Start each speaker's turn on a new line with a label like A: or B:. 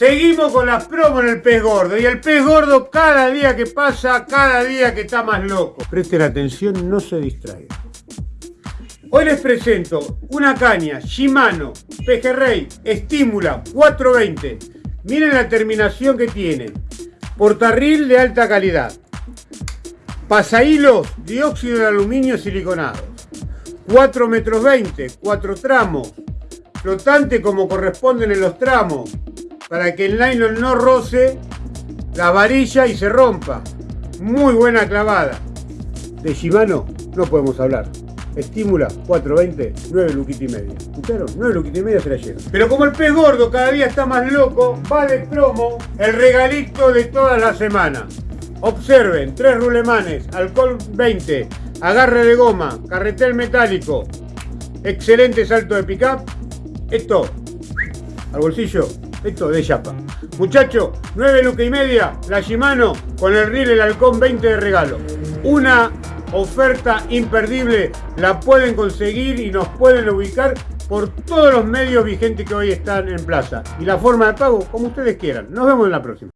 A: Seguimos con las promos en el pez gordo y el pez gordo cada día que pasa, cada día que está más loco. Presten atención, no se distraigan. Hoy les presento una caña Shimano Pejerrey Estímula 420. Miren la terminación que tiene. Portarril de alta calidad. Pasahilos dióxido de aluminio siliconado. 4 metros 20, 4 tramos. Flotante como corresponden en los tramos para que el nylon no roce la varilla y se rompa. Muy buena clavada. De Shimano no podemos hablar. Estímula 420, 9 luquita y media. ¿Escucharon? 9 luquita y media se la llevan. Pero como el pez gordo cada día está más loco, va de promo el regalito de toda la semana. Observen, tres rulemanes, alcohol 20, agarre de goma, carretel metálico, excelente salto de pickup. Esto, al bolsillo, esto de chapa. Muchachos, 9 lucas y media, la Shimano con el reel el halcón 20 de regalo. Una oferta imperdible, la pueden conseguir y nos pueden ubicar por todos los medios vigentes que hoy están en plaza. Y la forma de pago, como ustedes quieran. Nos vemos en la próxima.